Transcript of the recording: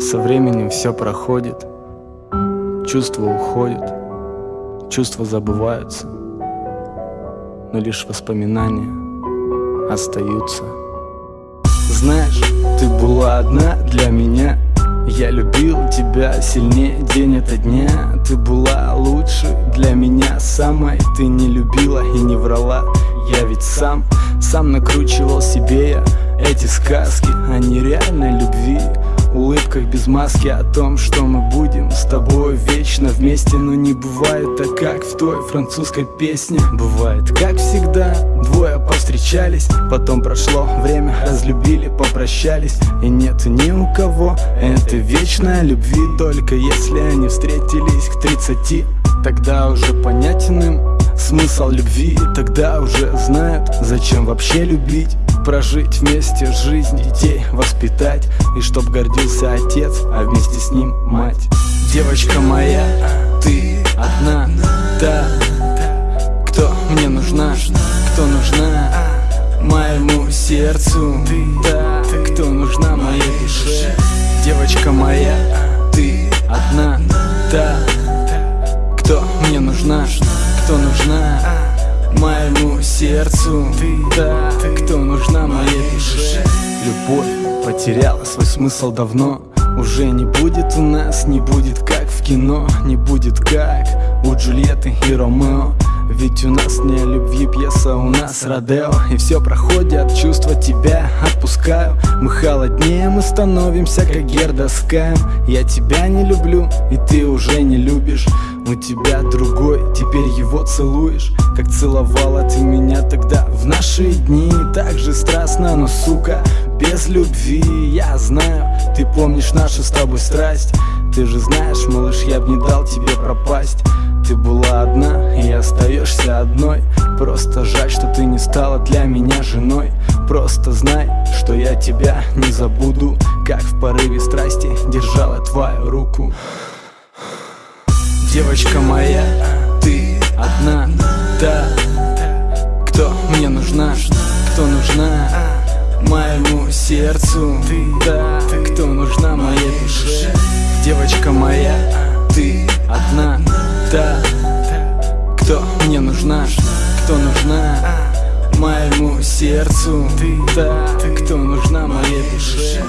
Со временем все проходит, чувства уходят, чувства забываются, но лишь воспоминания остаются. Знаешь, ты была одна для меня. Я любил тебя сильнее день ото дня. Ты была лучше для меня самой. Ты не любила и не врала. Я ведь сам, сам накручивал себе я Эти сказки о нереальной любви улыбках без маски О том, что мы будем с тобой вечно вместе. Но не бывает так, как в той французской песне. Бывает, как всегда, двое повстречались. Потом прошло время, разлюбили, попрощались. И нет ни у кого этой вечной любви. Только если они встретились к тридцати Тогда уже понятен им смысл любви. Тогда уже знают, зачем вообще любить Прожить вместе жизнь, детей воспитать. И чтоб гордился отец, а вместе с ним мать. Девочка моя, ты одна, та Кто мне нужна, кто нужна Моему сердцу, та Кто нужна моей душе? Девочка моя, ты одна, та Кто мне нужна, кто нужна Моему сердцу? Та, потеряла свой смысл давно. Уже не будет у нас, не будет как в кино Не будет как у Джульетты и Ромео. Ведь у нас не любви пьеса, у нас Родео. И все проходят, чувства тебя отпускаю. Мы холоднее, мы становимся как Герда с Я тебя не люблю, и ты уже не любишь. У тебя другой, теперь его целуешь. Как целовала ты меня тогда в наши дни. Так же страстно, но сука, без любви Я знаю, ты помнишь нашу с тобой страсть. Ты же знаешь, малыш, я б не дал тебе пропасть. Ты была одна и остаешься одной. Просто жаль, что ты не стала для меня женой. Просто знай, что я тебя не забуду Как в порыве страсти держала твою руку. Девочка моя, ты одна, та Сердцу, та Кто нужна моей душе? Девочка моя, ты одна. Та, кто мне нужна, кто нужна моему сердцу, та, кто нужна моей душе.